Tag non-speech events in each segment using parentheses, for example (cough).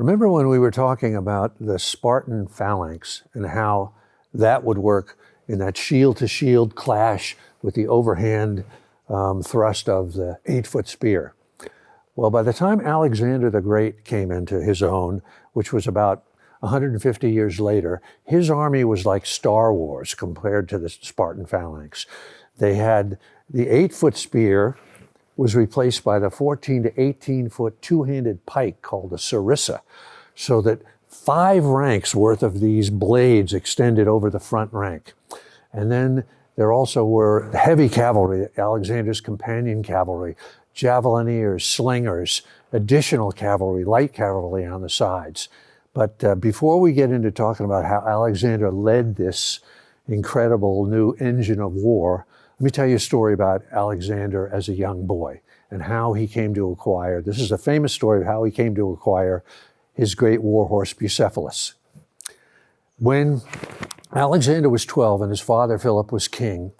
Remember when we were talking about the Spartan phalanx and how that would work in that shield to shield clash with the overhand um, thrust of the eight foot spear? Well, by the time Alexander the Great came into his own, which was about 150 years later, his army was like Star Wars compared to the Spartan phalanx. They had the eight foot spear was replaced by the 14 to 18 foot two handed pike called a sarissa, so that five ranks worth of these blades extended over the front rank. And then there also were heavy cavalry, Alexander's companion cavalry, javelineers, slingers, additional cavalry, light cavalry on the sides. But uh, before we get into talking about how Alexander led this incredible new engine of war, let me tell you a story about Alexander as a young boy and how he came to acquire. This is a famous story of how he came to acquire his great war horse Bucephalus. When Alexander was 12 and his father Philip was king,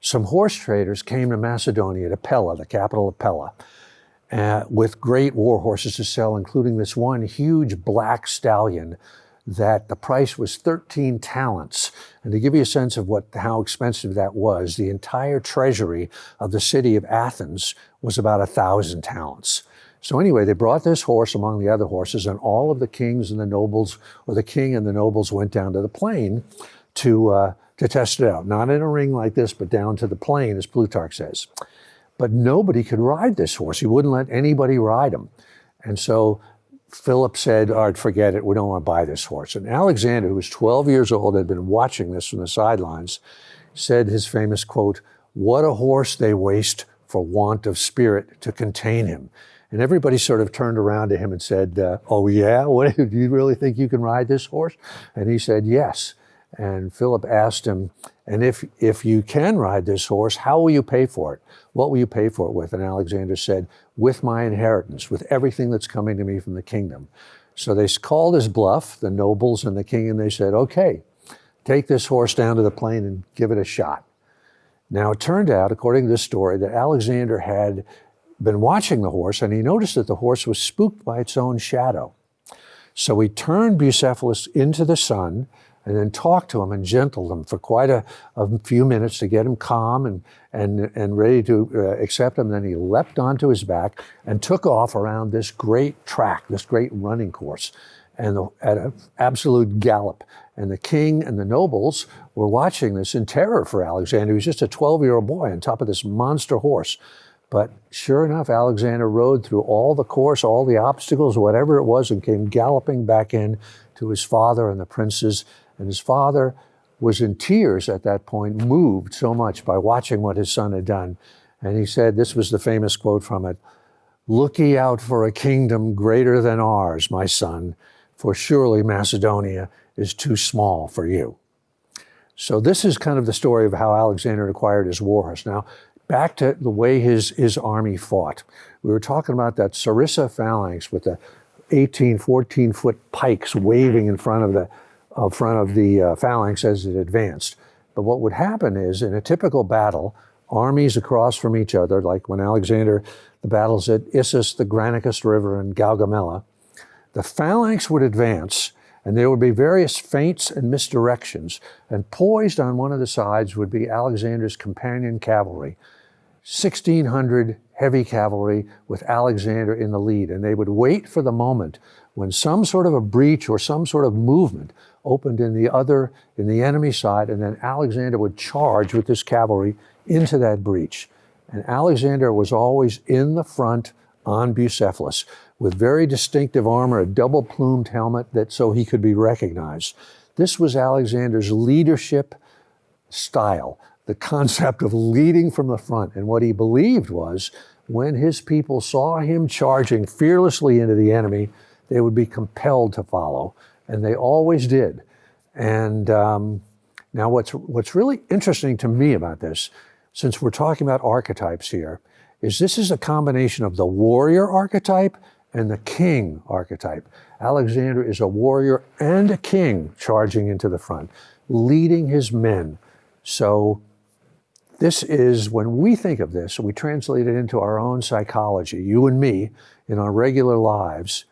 some horse traders came to Macedonia, to Pella, the capital of Pella, uh, with great war horses to sell, including this one huge black stallion that the price was 13 talents. And to give you a sense of what how expensive that was, the entire treasury of the city of Athens was about a thousand talents. So anyway, they brought this horse among the other horses, and all of the kings and the nobles, or the king and the nobles, went down to the plain to uh, to test it out. Not in a ring like this, but down to the plain, as Plutarch says. But nobody could ride this horse. He wouldn't let anybody ride him. And so Philip said, all right, forget it. We don't want to buy this horse. And Alexander, who was 12 years old, had been watching this from the sidelines, said his famous quote, What a horse they waste for want of spirit to contain him. And everybody sort of turned around to him and said, uh, Oh, yeah? What, (laughs) do you really think you can ride this horse? And he said, Yes. And Philip asked him, and if, if you can ride this horse, how will you pay for it? What will you pay for it with? And Alexander said, with my inheritance, with everything that's coming to me from the kingdom. So they called his bluff, the nobles and the king, and they said, okay, take this horse down to the plain and give it a shot. Now it turned out, according to this story, that Alexander had been watching the horse and he noticed that the horse was spooked by its own shadow. So he turned Bucephalus into the sun and then talked to him and gentled him for quite a, a few minutes to get him calm and, and, and ready to uh, accept him. Then he leapt onto his back and took off around this great track, this great running course, and the, at an absolute gallop. And the king and the nobles were watching this in terror for Alexander. He was just a 12 year old boy on top of this monster horse. But sure enough, Alexander rode through all the course, all the obstacles, whatever it was, and came galloping back in to his father and the princes and his father was in tears at that point, moved so much by watching what his son had done. And he said, this was the famous quote from it Look ye out for a kingdom greater than ours, my son, for surely Macedonia is too small for you. So this is kind of the story of how Alexander acquired his war horse. Now, back to the way his, his army fought. We were talking about that Sarissa phalanx with the 18, 14 foot pikes waving in front of the uh, front of the uh, phalanx as it advanced. But what would happen is, in a typical battle, armies across from each other, like when Alexander, the battles at Issus, the Granicus River, and Gaugamela, the phalanx would advance, and there would be various feints and misdirections. And poised on one of the sides would be Alexander's companion cavalry, 1,600 heavy cavalry with Alexander in the lead. And they would wait for the moment when some sort of a breach or some sort of movement opened in the other, in the enemy side, and then Alexander would charge with this cavalry into that breach. And Alexander was always in the front on Bucephalus with very distinctive armor, a double plumed helmet that so he could be recognized. This was Alexander's leadership style, the concept of leading from the front. And what he believed was when his people saw him charging fearlessly into the enemy, they would be compelled to follow and they always did. And um, now, what's what's really interesting to me about this, since we're talking about archetypes here, is this is a combination of the warrior archetype and the king archetype. Alexander is a warrior and a king charging into the front, leading his men. So this is, when we think of this, we translate it into our own psychology, you and me, in our regular lives,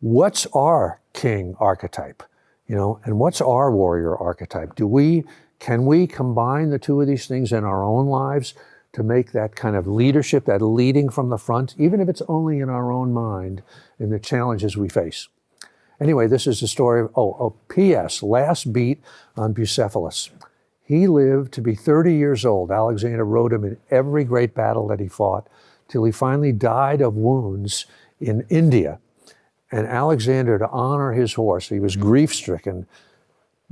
what's our king archetype? You know, and what's our warrior archetype? Do we, can we combine the two of these things in our own lives to make that kind of leadership, that leading from the front, even if it's only in our own mind, in the challenges we face? Anyway, this is the story of, oh, oh, P.S., last beat on Bucephalus. He lived to be 30 years old. Alexander rode him in every great battle that he fought till he finally died of wounds in India. And Alexander, to honor his horse, he was grief stricken,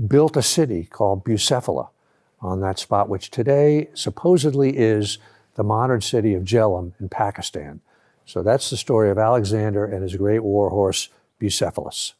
built a city called Bucephala on that spot, which today supposedly is the modern city of Jhelum in Pakistan. So that's the story of Alexander and his great war horse, Bucephalus.